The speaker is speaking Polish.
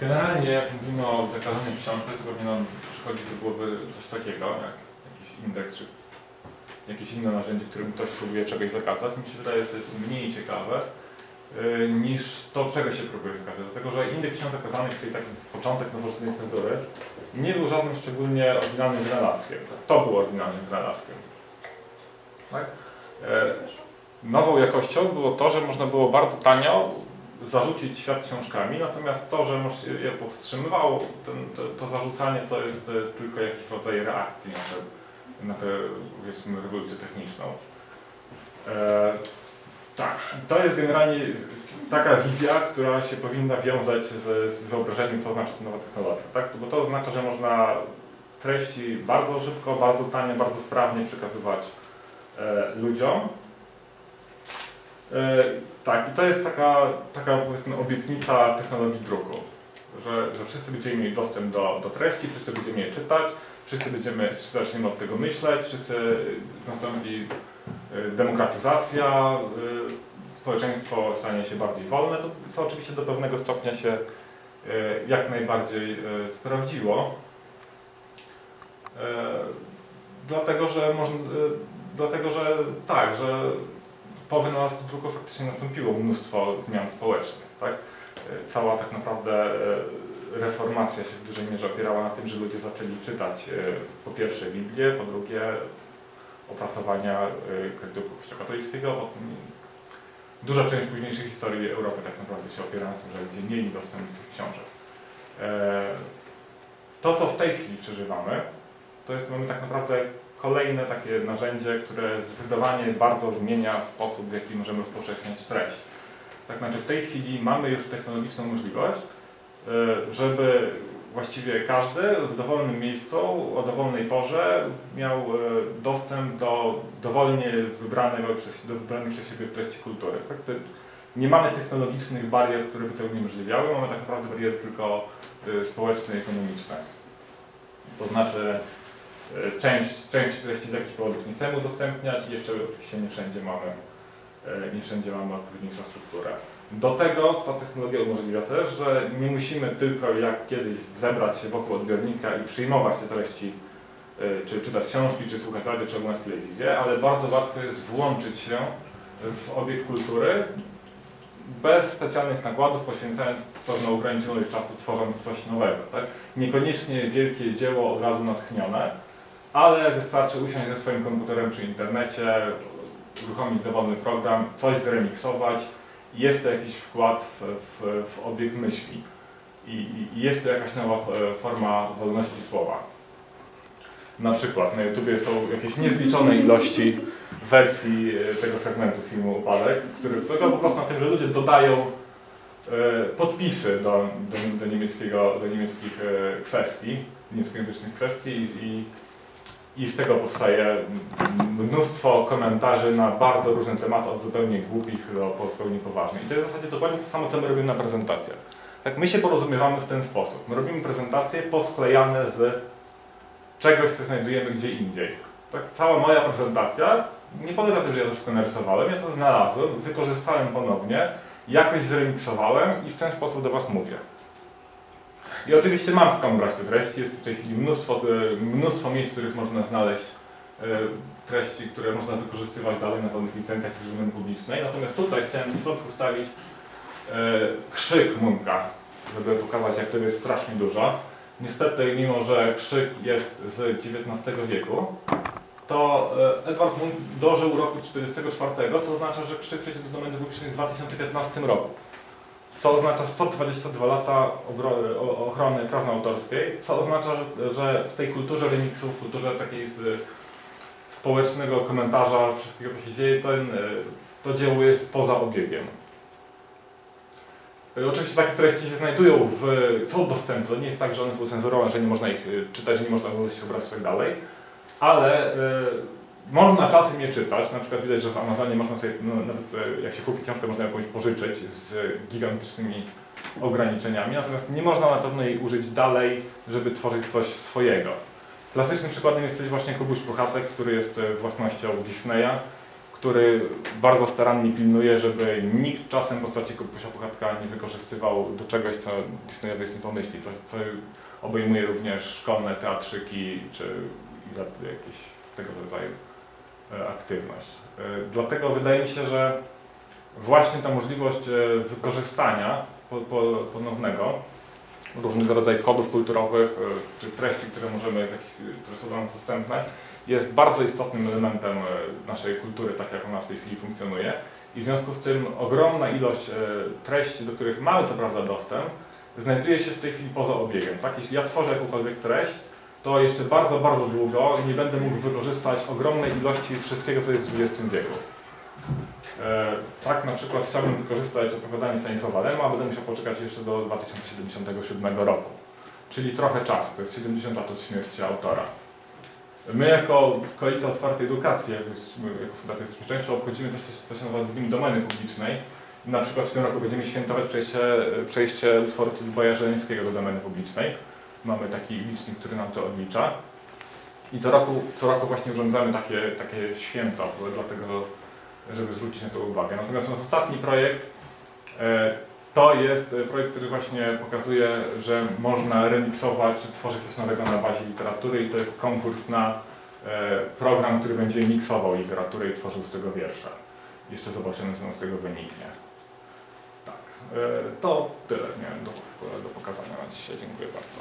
Generalnie jak mówimy o zakażeniu książki, to pewnie nam przychodzi do głowy coś takiego, jak jakiś indeks, czy jakieś inne narzędzie, którym ktoś próbuje czegoś zakazać. Mi się wydaje, że to jest mniej ciekawe y, niż to, czego się próbuje zakazać. Dlatego, że indeks książek zakazanych, czyli taki początek nowoczesnej cenzury, nie był żadnym szczególnie oryginalnym wynalazkiem. To był oryginalnym wynalazkiem. Tak? E, Nową jakością było to, że można było bardzo tanio zarzucić świat książkami, natomiast to, że je powstrzymywało, ten, to, to zarzucanie to jest e, tylko jakiś rodzaj reakcji na tę, na rewolucję techniczną. E, tak, to jest generalnie taka wizja, która się powinna wiązać z, z wyobrażeniem, co znaczy nowa technologia. Tak? Bo to oznacza, że można treści bardzo szybko, bardzo tanie, bardzo sprawnie przekazywać ludziom. E, tak, i to jest taka, taka powiedzmy obietnica technologii druku, że, że wszyscy będziemy mieli dostęp do, do treści, wszyscy będziemy je czytać, wszyscy będziemy, wszyscy zaczniemy od tego myśleć, wszyscy nastąpi e, demokratyzacja, e, społeczeństwo stanie się bardziej wolne, to co oczywiście do pewnego stopnia się e, jak najbardziej e, sprawdziło. Dlatego, że można, e, dlatego, że tak, że po wynalazku druku faktycznie nastąpiło mnóstwo zmian społecznych. Tak? E, Cała tak naprawdę e, reformacja się w dużej mierze opierała na tym, że ludzie zaczęli czytać po pierwsze Biblię, po drugie opracowania kredytu Kościoła potem duża część późniejszej historii Europy tak naprawdę się opiera na tym, że ludzie mieli dostęp do tych książek. To, co w tej chwili przeżywamy, to jest mamy tak naprawdę kolejne takie narzędzie, które zdecydowanie bardzo zmienia sposób, w jaki możemy rozpowszechniać treść. Tak znaczy w tej chwili mamy już technologiczną możliwość, y, żeby właściwie każdy w dowolnym miejscu, o dowolnej porze miał y, dostęp do dowolnie wybranego przez, do wybranej przez siebie treści kultury. Tak? Nie mamy technologicznych barier, które by to uniemożliwiały, mamy tak naprawdę bariery tylko y, społeczne i ekonomiczne. To znaczy Część, część treści z jakichś powodów nie chcemy udostępniać i jeszcze oczywiście nie wszędzie mamy, e, nie wszędzie mamy odpowiednią infrastrukturę. Do tego ta technologia umożliwia też, że nie musimy tylko jak kiedyś zebrać się wokół odbiornika i przyjmować te treści, e, czy czytać książki, czy słuchać radio, czy oglądać telewizję, ale bardzo łatwo jest włączyć się w obiekt kultury bez specjalnych nakładów, poświęcając pewną ograniczoną ilość czasu, tworząc coś nowego. Tak? Niekoniecznie wielkie dzieło od razu natchnione, ale wystarczy usiąść ze swoim komputerem czy internecie, uruchomić dowolny program, coś zremiksować jest to jakiś wkład w, w, w obieg myśli. I, I jest to jakaś nowa e, forma wolności słowa. Na przykład na YouTubie są jakieś niezliczone ilości wersji e, tego fragmentu filmu Upadek, który polega po prostu na tym, że ludzie dodają e, podpisy do, do, do, niemieckiego, do niemieckich kwestii, niemieckojęzycznych kwestii i, i z tego powstaje mnóstwo komentarzy na bardzo różne tematy, od zupełnie głupich do zupełnie poważnych. I to jest w zasadzie dokładnie to samo, co my robimy na prezentacjach. Tak, my się porozumiewamy w ten sposób. My robimy prezentacje posklejane z czegoś, co znajdujemy gdzie indziej. Tak, cała moja prezentacja nie polega tym, że ja to wszystko narysowałem, ja to znalazłem, wykorzystałem ponownie, jakoś zremiksowałem i w ten sposób do Was mówię. I oczywiście mam skąd brać te treści, jest w tej chwili mnóstwo, e, mnóstwo miejsc, w których można znaleźć e, treści, które można wykorzystywać dalej na pełnych licencjach z domeny publicznej. Natomiast tutaj chciałem w środku wstawić e, krzyk Munka, żeby pokazać jak tego jest strasznie dużo. Niestety, mimo że krzyk jest z XIX wieku, to Edward Munch dożył roku 1944, to oznacza, że krzyk przejdzie do domeny publicznej w 2015 roku co oznacza 122 lata ochrony praw autorskiej, co oznacza, że, w tej kulturze remiksu, w kulturze takiej z społecznego komentarza wszystkiego, co się dzieje, e, to dzieło jest poza obiegiem. E, Oczywiście takie treści się znajdują, w, są dostępne, nie jest tak, że one są cenzurowane, że nie można ich e, czytać, nie można się obrać i tak ale można czasem je czytać, na przykład widać, że w Amazonie można sobie, no, nawet e, jak się kupi książkę, można jakąś pożyczyć z gigantycznymi ograniczeniami, natomiast nie można na pewno jej użyć dalej, żeby tworzyć coś swojego. Klasycznym przykładem jest też właśnie Kubuś Puchatek, który jest e, własnością Disneya, który bardzo starannie pilnuje, żeby nikt czasem postaci Kubusia Puchatka nie wykorzystywał do czegoś, co Disneyowi jest nie pomyśli, co, co obejmuje również szkolne teatrzyki czy jakieś tego rodzaju aktywność. E, Dlatego wydaje mi się, że właśnie ta możliwość e, wykorzystania po, po, ponownego różnego rodzaju kodów kulturowych e, czy treści, które możemy, które są dla nas dostępne, jest bardzo istotnym elementem e, naszej kultury, tak jak ona w tej chwili funkcjonuje. I w związku z tym ogromna ilość e, treści, do których mamy co prawda dostęp, znajduje się w tej chwili poza obiegiem. Tak? Jeśli ja tworzę jakąkolwiek treść, to jeszcze bardzo, bardzo długo nie będę mógł wykorzystać ogromnej ilości wszystkiego, co jest w XX wieku. E, tak na przykład chciałbym wykorzystać opowiadanie Stanisława Lema, będę musiał poczekać jeszcze do 2077 roku. Czyli trochę czasu, to jest 70 lat od śmierci autora. My jako Koalicja Otwartej Edukacji, jako, Fundacja jesteśmy obchodzimy coś, co się nazywa Domeny Publicznej. Na przykład w tym roku będziemy świętować przejście, przejście utworu Tudobaja Żeleńskiego do domeny publicznej. Mamy taki licznik, który nam to odlicza. I co roku, co roku właśnie urządzamy takie, takie święto, dlatego żeby zwrócić na to uwagę. Natomiast ostatni projekt e, to jest projekt, który właśnie pokazuje, że można remiksować, czy tworzyć coś nowego na bazie literatury i to jest konkurs na e, program, który będzie miksował literaturę i tworzył z tego wiersza. Jeszcze zobaczymy, co z tego wyniknie. E, to tyle miałem do, do pokazania na dzisiaj. Dziękuję bardzo.